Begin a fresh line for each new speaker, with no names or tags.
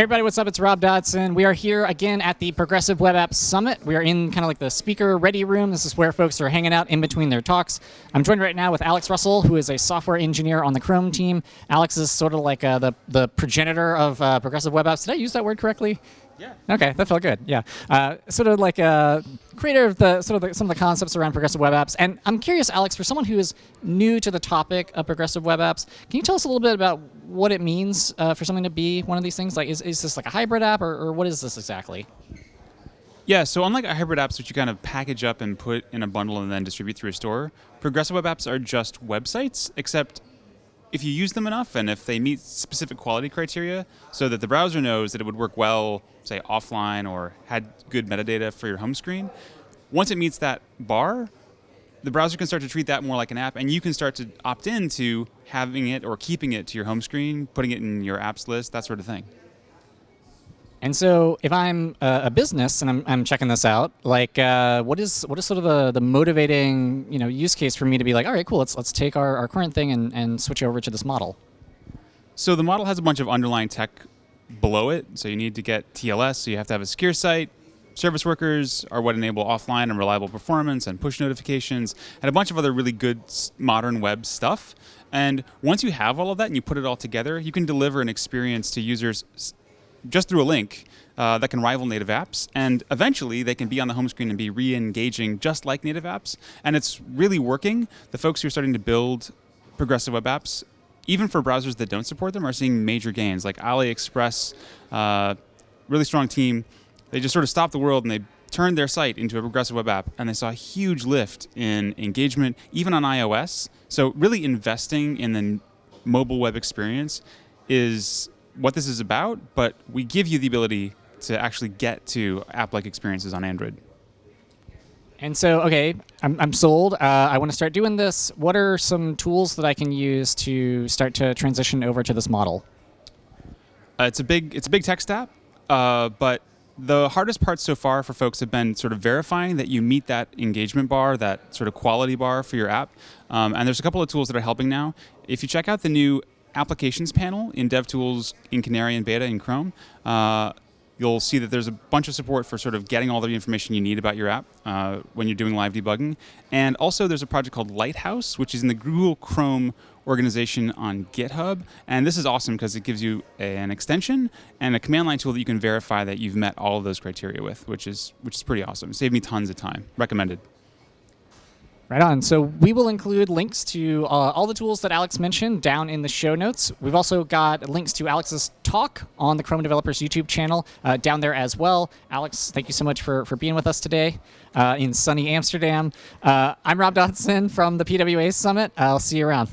Everybody, what's up? It's Rob Dodson. We are here again at the Progressive Web Apps Summit. We are in kind of like the speaker ready room. This is where folks are hanging out in between their talks. I'm joined right now with Alex Russell, who is a software engineer on the Chrome team. Alex is sort of like uh, the, the progenitor of uh, Progressive Web Apps. Did I use that word correctly?
Yeah.
Okay, that felt good. Yeah, uh, sort of like a creator of the sort of the, some of the concepts around progressive web apps. And I'm curious, Alex, for someone who is new to the topic of progressive web apps, can you tell us a little bit about what it means uh, for something to be one of these things? Like, is, is this like a hybrid app, or, or what is this exactly?
Yeah, so unlike hybrid apps, which you kind of package up and put in a bundle and then distribute through a store, progressive web apps are just websites, except if you use them enough and if they meet specific quality criteria so that the browser knows that it would work well, say offline or had good metadata for your home screen, once it meets that bar, the browser can start to treat that more like an app and you can start to opt into having it or keeping it to your home screen, putting it in your apps list, that sort of thing.
And so, if I'm uh, a business and I'm, I'm checking this out, like, uh, what is what is sort of the, the motivating you know use case for me to be like, all right, cool, let's let's take our, our current thing and, and switch over to this model.
So the model has a bunch of underlying tech below it. So you need to get TLS, so you have to have a secure site. Service workers are what enable offline and reliable performance and push notifications and a bunch of other really good modern web stuff. And once you have all of that and you put it all together, you can deliver an experience to users just through a link uh, that can rival native apps. And eventually, they can be on the home screen and be re-engaging just like native apps. And it's really working. The folks who are starting to build progressive web apps, even for browsers that don't support them, are seeing major gains. Like AliExpress, uh, really strong team. They just sort of stopped the world and they turned their site into a progressive web app, and they saw a huge lift in engagement, even on iOS. So really investing in the mobile web experience is what this is about, but we give you the ability to actually get to app-like experiences on Android.
And so, okay, I'm, I'm sold. Uh, I want to start doing this. What are some tools that I can use to start to transition over to this model?
Uh, it's a big it's a big tech stack, uh, but the hardest part so far for folks have been sort of verifying that you meet that engagement bar, that sort of quality bar for your app. Um, and there's a couple of tools that are helping now. If you check out the new applications panel in DevTools in Canary and Beta in Chrome, uh, you'll see that there's a bunch of support for sort of getting all the information you need about your app uh, when you're doing live debugging. And also there's a project called Lighthouse, which is in the Google Chrome organization on GitHub. And this is awesome because it gives you an extension and a command line tool that you can verify that you've met all of those criteria with, which is, which is pretty awesome. Saved me tons of time. Recommended.
Right on. So we will include links to uh, all the tools that Alex mentioned down in the show notes. We've also got links to Alex's talk on the Chrome Developers YouTube channel uh, down there as well. Alex, thank you so much for, for being with us today uh, in sunny Amsterdam. Uh, I'm Rob Dodson from the PWA Summit. I'll see you around.